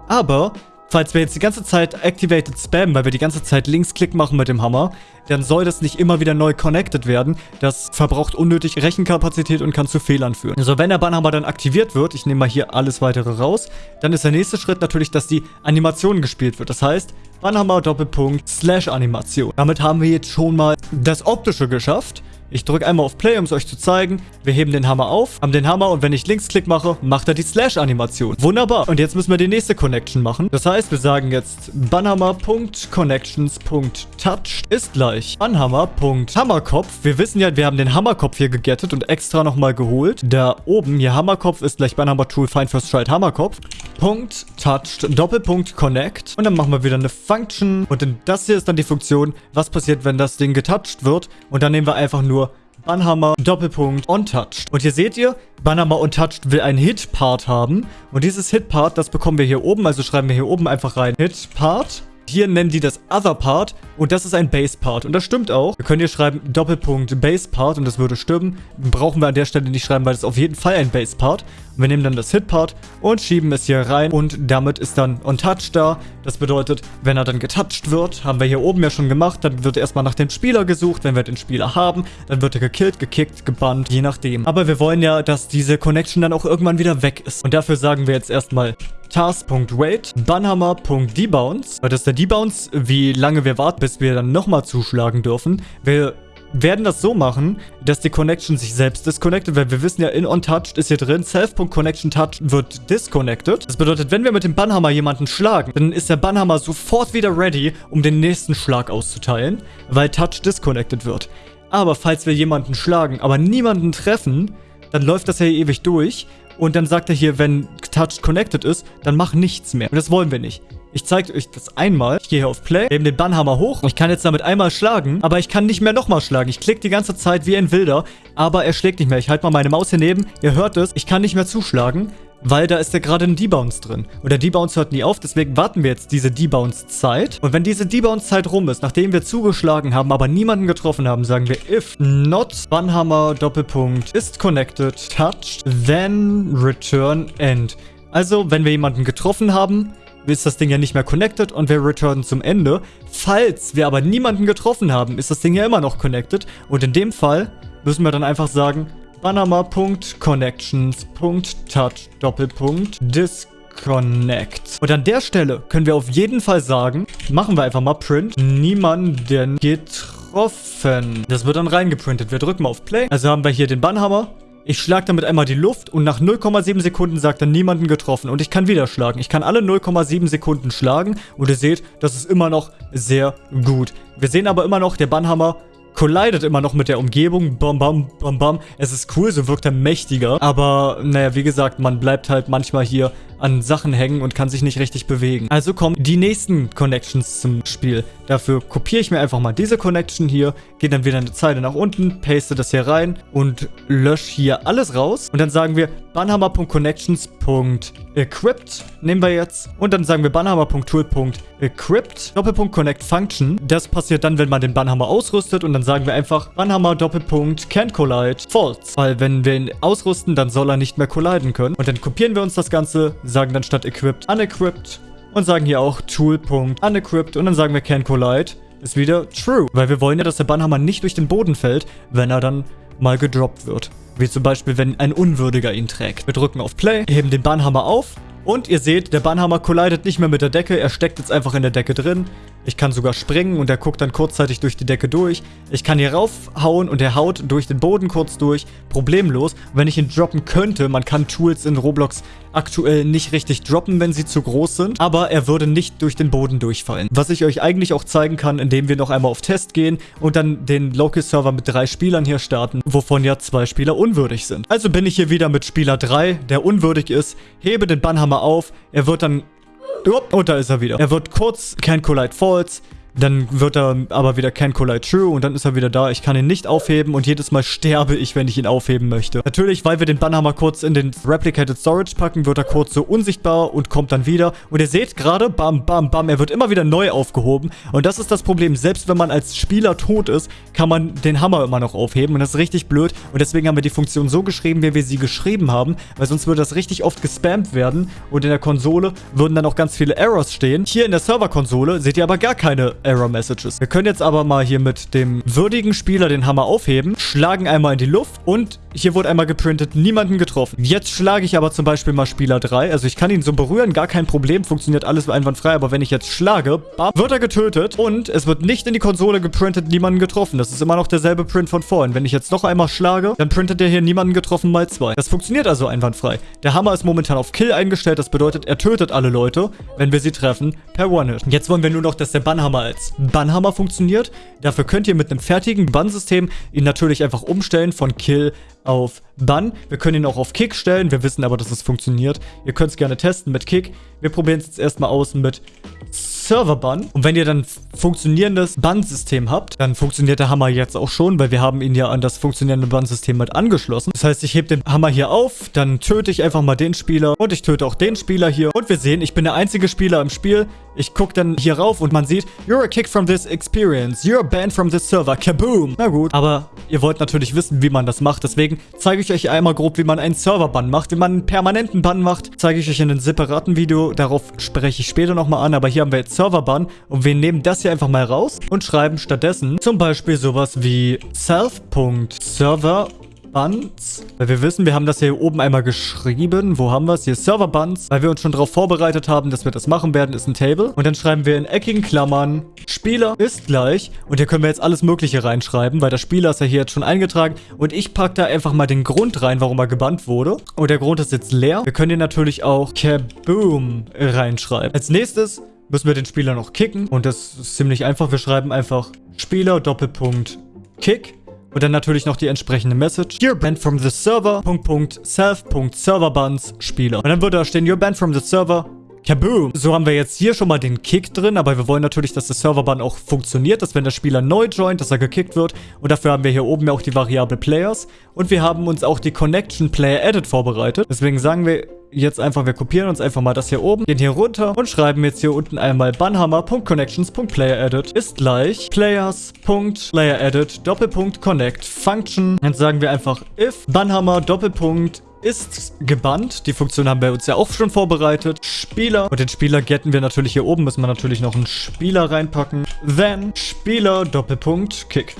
Aber Falls wir jetzt die ganze Zeit Activated spammen, weil wir die ganze Zeit Linksklick machen mit dem Hammer, dann soll das nicht immer wieder neu connected werden. Das verbraucht unnötig Rechenkapazität und kann zu Fehlern führen. Also wenn der Bannhammer dann aktiviert wird, ich nehme mal hier alles weitere raus, dann ist der nächste Schritt natürlich, dass die Animation gespielt wird. Das heißt, Bannhammer Doppelpunkt Slash Animation. Damit haben wir jetzt schon mal das Optische geschafft. Ich drücke einmal auf Play, um es euch zu zeigen. Wir heben den Hammer auf, haben den Hammer und wenn ich Linksklick mache, macht er die Slash-Animation. Wunderbar. Und jetzt müssen wir die nächste Connection machen. Das heißt, wir sagen jetzt banhammer.connections.touch ist gleich banhammer.hammerkopf. Wir wissen ja, wir haben den Hammerkopf hier gegettet und extra nochmal geholt. Da oben, hier Hammerkopf ist gleich banhammer tool find first right Hammerkopf. Punkt touched Doppelpunkt connect. Und dann machen wir wieder eine Function. Und das hier ist dann die Funktion, was passiert, wenn das Ding getouched wird. Und dann nehmen wir einfach nur Banhammer, Doppelpunkt, Untouched. Und hier seht ihr, Banhammer Untouched will einen Hit-Part haben. Und dieses Hit-Part, das bekommen wir hier oben. Also schreiben wir hier oben einfach rein Hit-Part. Hier nennen die das Other Part und das ist ein Base Part. Und das stimmt auch. Wir können hier schreiben Doppelpunkt Base Part und das würde stimmen. Brauchen wir an der Stelle nicht schreiben, weil das auf jeden Fall ein Base Part. Wir nehmen dann das Hit Part und schieben es hier rein und damit ist dann Untouched da. Das bedeutet, wenn er dann getouched wird, haben wir hier oben ja schon gemacht, dann wird erstmal nach dem Spieler gesucht. Wenn wir den Spieler haben, dann wird er gekillt, gekickt, gebannt, je nachdem. Aber wir wollen ja, dass diese Connection dann auch irgendwann wieder weg ist. Und dafür sagen wir jetzt erstmal task.wait, banhammer.debounce. Das ist der Debounce, wie lange wir warten, bis wir dann nochmal zuschlagen dürfen. Wir werden das so machen, dass die Connection sich selbst disconnected, weil wir wissen ja, in OnTouched ist hier drin, self.connectionTouch wird disconnected. Das bedeutet, wenn wir mit dem Bannhammer jemanden schlagen, dann ist der Bannhammer sofort wieder ready, um den nächsten Schlag auszuteilen, weil Touch disconnected wird. Aber falls wir jemanden schlagen, aber niemanden treffen, dann läuft das ja ewig durch und dann sagt er hier, wenn Touch connected ist, dann mach nichts mehr. Und das wollen wir nicht. Ich zeige euch das einmal. Ich gehe hier auf Play, nehme den Bannhammer hoch. Ich kann jetzt damit einmal schlagen, aber ich kann nicht mehr nochmal schlagen. Ich klicke die ganze Zeit wie ein Wilder, aber er schlägt nicht mehr. Ich halte mal meine Maus hier neben. Ihr hört es. Ich kann nicht mehr zuschlagen weil da ist ja gerade ein Debounce drin. Und der Debounce hört nie auf, deswegen warten wir jetzt diese Debounce-Zeit. Und wenn diese Debounce-Zeit rum ist, nachdem wir zugeschlagen haben, aber niemanden getroffen haben, sagen wir if not Bannhammer Doppelpunkt ist connected, touched, then return end. Also, wenn wir jemanden getroffen haben, ist das Ding ja nicht mehr connected und wir returnen zum Ende. Falls wir aber niemanden getroffen haben, ist das Ding ja immer noch connected. Und in dem Fall müssen wir dann einfach sagen, Panama.connections.touch Doppelpunkt disconnect. Und an der Stelle können wir auf jeden Fall sagen, machen wir einfach mal print, niemanden getroffen. Das wird dann reingeprintet. Wir drücken mal auf Play. Also haben wir hier den Bannhammer. Ich schlage damit einmal die Luft und nach 0,7 Sekunden sagt er niemanden getroffen. Und ich kann wieder schlagen. Ich kann alle 0,7 Sekunden schlagen. Und ihr seht, das ist immer noch sehr gut. Wir sehen aber immer noch, der Bannhammer collidet immer noch mit der Umgebung. Bam, bam, bam, bam. Es ist cool, so wirkt er mächtiger. Aber, naja, wie gesagt, man bleibt halt manchmal hier an Sachen hängen und kann sich nicht richtig bewegen. Also kommen die nächsten Connections zum Spiel. Dafür kopiere ich mir einfach mal diese Connection hier, gehe dann wieder eine Zeile nach unten, paste das hier rein und lösche hier alles raus. Und dann sagen wir banhammer.connections.equipped nehmen wir jetzt. Und dann sagen wir banhammer.tool.equipped Doppelpunkt Connect Function. Das passiert dann, wenn man den Bannhammer ausrüstet und dann sagen wir einfach Bannhammer Doppelpunkt Can't Collide False. Weil wenn wir ihn ausrüsten, dann soll er nicht mehr colliden können. Und dann kopieren wir uns das Ganze, sagen dann statt equipped unequipped und sagen hier auch tool.unequipped und dann sagen wir can collide ist wieder true. Weil wir wollen ja, dass der Bannhammer nicht durch den Boden fällt, wenn er dann mal gedroppt wird. Wie zum Beispiel, wenn ein Unwürdiger ihn trägt. Wir drücken auf Play, heben den Bannhammer auf Und ihr seht, der Bannhammer collidet nicht mehr mit der Decke, er steckt jetzt einfach in der Decke drin. Ich kann sogar springen und er guckt dann kurzzeitig durch die Decke durch. Ich kann hier raufhauen und er haut durch den Boden kurz durch. Problemlos. wenn ich ihn droppen könnte, man kann Tools in Roblox aktuell nicht richtig droppen, wenn sie zu groß sind. Aber er würde nicht durch den Boden durchfallen. Was ich euch eigentlich auch zeigen kann, indem wir noch einmal auf Test gehen und dann den Local-Server mit drei Spielern hier starten, wovon ja zwei Spieler unwürdig sind. Also bin ich hier wieder mit Spieler 3, der unwürdig ist, hebe den Bannhammer auf, er wird dann und da ist er wieder. Er wird kurz Can Collide Falls dann wird er aber wieder Can Collide True und dann ist er wieder da. Ich kann ihn nicht aufheben und jedes Mal sterbe ich, wenn ich ihn aufheben möchte. Natürlich, weil wir den Bannhammer kurz in den Replicated Storage packen, wird er kurz so unsichtbar und kommt dann wieder. Und ihr seht gerade, bam, bam, bam, er wird immer wieder neu aufgehoben. Und das ist das Problem. Selbst wenn man als Spieler tot ist, kann man den Hammer immer noch aufheben. Und das ist richtig blöd. Und deswegen haben wir die Funktion so geschrieben, wie wir sie geschrieben haben. Weil sonst würde das richtig oft gespammt werden. Und in der Konsole würden dann auch ganz viele Errors stehen. Hier in der Serverkonsole seht ihr aber gar keine Error Messages. Wir können jetzt aber mal hier mit dem würdigen Spieler den Hammer aufheben, schlagen einmal in die Luft und hier wurde einmal geprintet, niemanden getroffen. Jetzt schlage ich aber zum Beispiel mal Spieler 3. Also ich kann ihn so berühren, gar kein Problem, funktioniert alles einwandfrei. Aber wenn ich jetzt schlage, bam, wird er getötet und es wird nicht in die Konsole geprintet, niemanden getroffen. Das ist immer noch derselbe Print von vorhin. Wenn ich jetzt noch einmal schlage, dann printet er hier niemanden getroffen mal 2. Das funktioniert also einwandfrei. Der Hammer ist momentan auf Kill eingestellt. Das bedeutet, er tötet alle Leute, wenn wir sie treffen, per One-Hit. Jetzt wollen wir nur noch, dass der Bannhammer als Bannhammer funktioniert. Dafür könnt ihr mit einem fertigen Bannsystem ihn natürlich einfach umstellen von Kill auf Bann. Wir können ihn auch auf Kick stellen. Wir wissen aber, dass es funktioniert. Ihr könnt es gerne testen mit Kick. Wir probieren es jetzt erstmal aus mit Server-Bann. Und wenn ihr dann funktionierendes Bannsystem habt, dann funktioniert der Hammer jetzt auch schon, weil wir haben ihn ja an das funktionierende Bannsystem mit angeschlossen. Das heißt, ich hebe den Hammer hier auf, dann töte ich einfach mal den Spieler und ich töte auch den Spieler hier. Und wir sehen, ich bin der einzige Spieler im Spiel. Ich gucke dann hier rauf und man sieht, you're a kick from this experience. You're banned from this server. Kaboom. Na gut, aber ihr wollt natürlich wissen, wie man das macht. Deswegen zeige ich euch einmal grob, wie man einen Server-Bann macht. Wie man einen permanenten Bann macht, zeige ich euch in einem separaten Video. Darauf spreche ich später nochmal an. Aber hier haben wir jetzt Server-Bann und wir nehmen das hier einfach mal raus und schreiben stattdessen zum Beispiel sowas wie self.server Buns. Weil wir wissen, wir haben das hier oben einmal geschrieben. Wo haben wir es? Hier Server Buns. Weil wir uns schon darauf vorbereitet haben, dass wir das machen werden, ist ein Table. Und dann schreiben wir in eckigen Klammern, Spieler ist gleich. Und hier können wir jetzt alles mögliche reinschreiben, weil der Spieler ist ja hier jetzt schon eingetragen. Und ich packe da einfach mal den Grund rein, warum er gebannt wurde. Und der Grund ist jetzt leer. Wir können hier natürlich auch Kaboom reinschreiben. Als nächstes müssen wir den Spieler noch kicken. Und das ist ziemlich einfach. Wir schreiben einfach Spieler Doppelpunkt Kick. Und dann natürlich noch die entsprechende Message. You're banned from the server. Punkt, Punkt, self. Punkt, Serverbuns, Spieler. Und dann würde da stehen, you're banned from the server. Kaboom! So haben wir jetzt hier schon mal den Kick drin, aber wir wollen natürlich, dass der Serverban auch funktioniert, dass wenn der Spieler neu joint, dass er gekickt wird. Und dafür haben wir hier oben ja auch die Variable Players. Und wir haben uns auch die Connection Player Edit vorbereitet. Deswegen sagen wir jetzt einfach, wir kopieren uns einfach mal das hier oben, gehen hier runter und schreiben jetzt hier unten einmal bannhammer.connections.playerEdit ist gleich players.playerEdit Doppelpunkt connect function. Jetzt sagen wir einfach if bannhammer Doppelpunkt ist gebannt. Die Funktion haben wir uns ja auch schon vorbereitet. Spieler. Und den Spieler getten wir natürlich hier oben. Müssen wir natürlich noch einen Spieler reinpacken. Then Spieler Doppelpunkt Kick.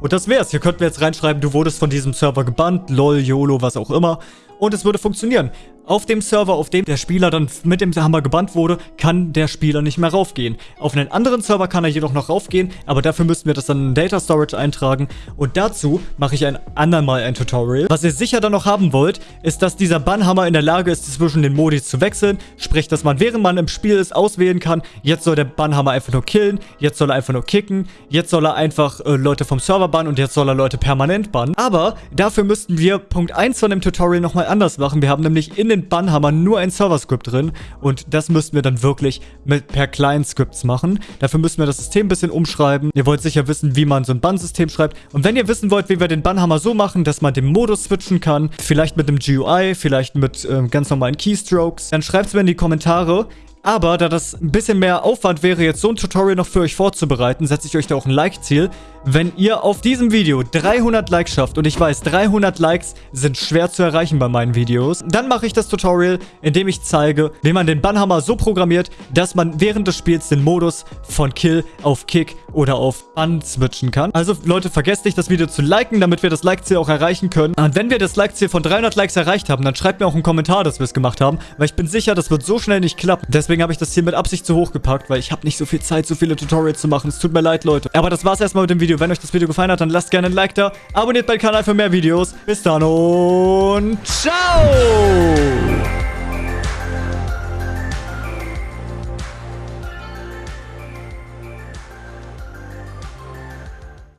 Und das wär's. Hier könnten wir jetzt reinschreiben, du wurdest von diesem Server gebannt. LOL, YOLO, was auch immer. Und es würde funktionieren. Auf dem Server, auf dem der Spieler dann mit dem Hammer gebannt wurde, kann der Spieler nicht mehr raufgehen. Auf einen anderen Server kann er jedoch noch raufgehen, aber dafür müssten wir das dann in Data Storage eintragen. Und dazu mache ich ein andermal ein Tutorial. Was ihr sicher dann noch haben wollt, ist, dass dieser Bannhammer in der Lage ist, zwischen den Modis zu wechseln. Sprich, dass man während man im Spiel ist, auswählen kann, jetzt soll der Bannhammer einfach nur killen, jetzt soll er einfach nur kicken, jetzt soll er einfach äh, Leute vom Server bannen und jetzt soll er Leute permanent bannen. Aber dafür müssten wir Punkt 1 von dem Tutorial nochmal anders machen. Wir haben nämlich in den den Bann haben wir nur ein Server-Script drin und das müssten wir dann wirklich mit per Client-Scripts machen. Dafür müssen wir das System ein bisschen umschreiben. Ihr wollt sicher wissen, wie man so ein Bann-System schreibt. Und wenn ihr wissen wollt, wie wir den Bannhammer so machen, dass man den Modus switchen kann, vielleicht mit einem GUI, vielleicht mit äh, ganz normalen Keystrokes, dann schreibt es mir in die Kommentare. Aber da das ein bisschen mehr Aufwand wäre, jetzt so ein Tutorial noch für euch vorzubereiten, setze ich euch da auch ein Like-Ziel. Wenn ihr auf diesem Video 300 Likes schafft, und ich weiß, 300 Likes sind schwer zu erreichen bei meinen Videos, dann mache ich das Tutorial, in dem ich zeige, wie man den Bannhammer so programmiert, dass man während des Spiels den Modus von Kill auf Kick oder auf Bann switchen kann. Also Leute, vergesst nicht, das Video zu liken, damit wir das Like-Ziel auch erreichen können. Und wenn wir das Like-Ziel von 300 Likes erreicht haben, dann schreibt mir auch einen Kommentar, dass wir es gemacht haben, weil ich bin sicher, das wird so schnell nicht klappen. Deswegen habe ich das hier mit Absicht zu hoch gepackt, weil ich habe nicht so viel Zeit, so viele Tutorials zu machen. Es tut mir leid, Leute. Aber das war's erstmal mit dem Video. Wenn euch das Video gefallen hat, dann lasst gerne ein Like da. Abonniert meinen Kanal für mehr Videos. Bis dann und ciao!